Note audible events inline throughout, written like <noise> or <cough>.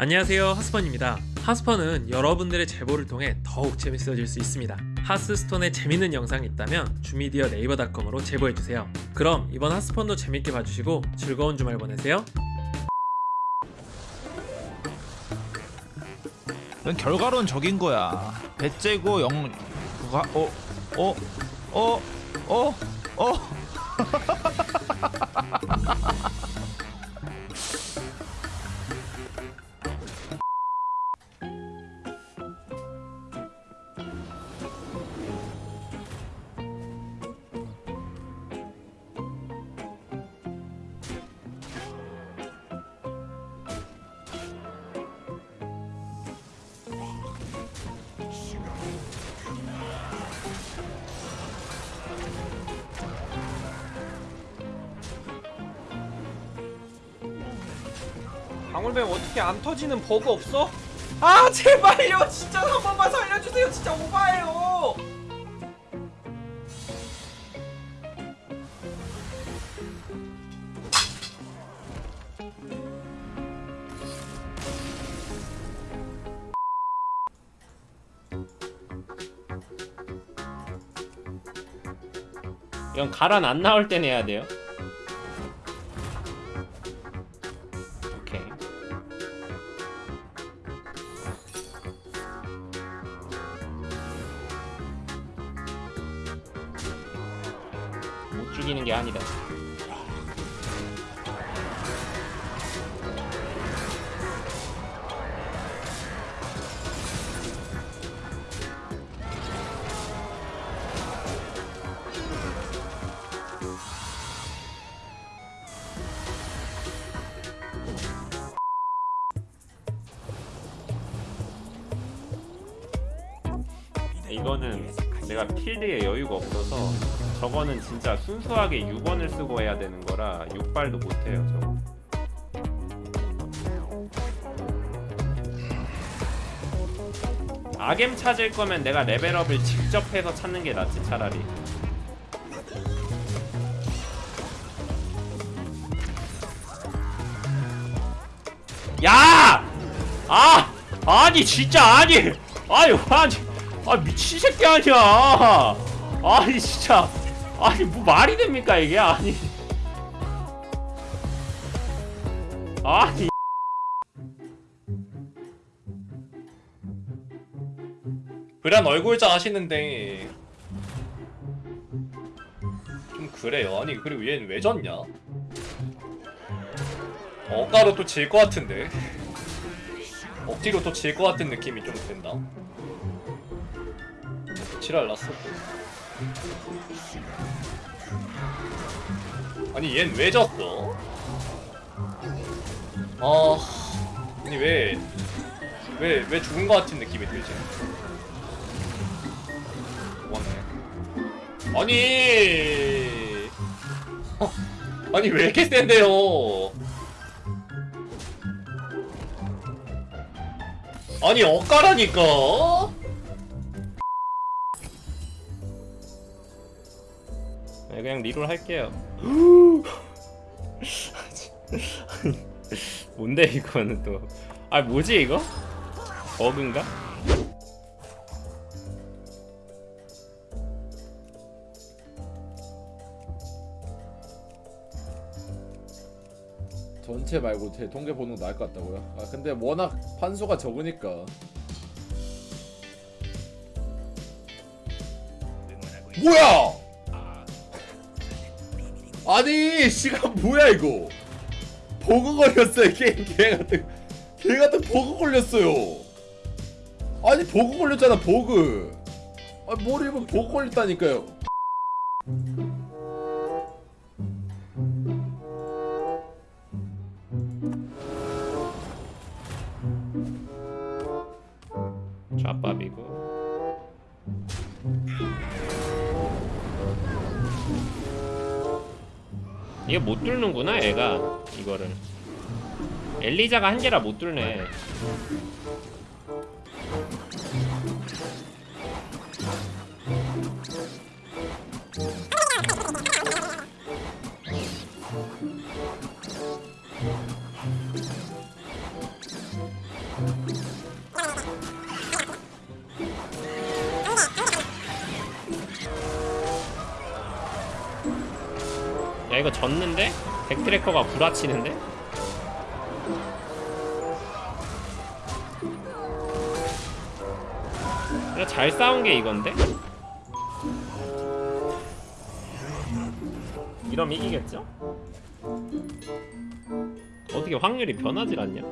안녕하세요 하스펀입니다. 하스펀은 여러분들의 제보를 통해 더욱 재밌어질 수 있습니다. 하스스톤에 재밌는 영상이 있다면 주미디어 네이버닷컴으로 제보해주세요. 그럼 이번 하스펀도 재밌게 봐주시고 즐거운 주말 보내세요. 넌 결과론 적인 거야. 배째고 영 그가 어어 어 어 어, <laughs> 방울뱀 어떻게 안 터지는 버그 없어? 아 제발요 진짜 한 번만 살려주세요 진짜 오바예요 이건 가란 안 나올 때 내야 돼요. 못 죽이는 게 아니다. 이거는 내가 필드에 여유가 없어서 저거는 진짜 순수하게 6원을 쓰고 해야 되는 거라 6발도 못해요 저거 아겜 찾을 거면 내가 레벨업을 직접 해서 찾는 게 낫지 차라리 야! 아! 아니 진짜 아니! 아니 아니 아 미친 새끼 아니야 아니 진짜 아니 뭐 말이 됩니까 이게 아니 아니 그란 얼굴자 하시는데 좀 그래요. 아니 그리고 얘는 왜 졌냐? 억가로 또 질 것 같은데 억지로 또 질 것 같은 느낌이 좀 든다. 지랄 났어. 또. 아니 얜 왜 졌어? 아 아니 왜 왜, 왜 죽은 것 같은 느낌이 들지? 왔네. 아니. 어, <laughs> 아니 왜 이렇게 센데요? 아니 엇가라니까. 네, 그냥 리롤 할게요 <laughs> 뭔데 이거는 또 아 뭐지 이거? 버그인가? 전체 말고 제 통계 보는 거 나을 것 같다고요? 아 근데 워낙 판수가 적으니까 뭐야! 아니 시간 뭐야 이거? 버그 걸렸어요 게임 개 같은 개 같은 버그 걸렸어요. 아니 버그 걸렸잖아 버그. 아 뭘 이거 버그 걸렸다니까요. 좌밥이고 이게 못 뚫는구나 애가. 이거를. 엘리자가 한 개라 못 뚫네 이거 졌는데? 백트래커가 구라치는데? 잘 싸운 게 이건데? 이러면 이기겠죠? 어떻게 확률이 변하질 않냐?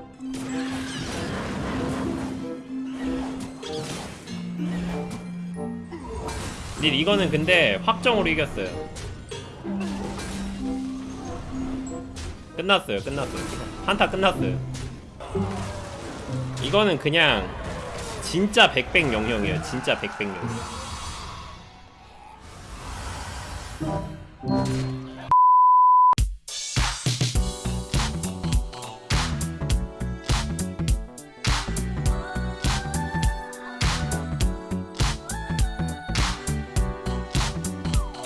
닐 이거는 근데 확정으로 이겼어요. 끝났어요, 끝났어요. 한타 끝났어요. 이거는 그냥 진짜 백백 영영이에요. 진짜 백백 영영.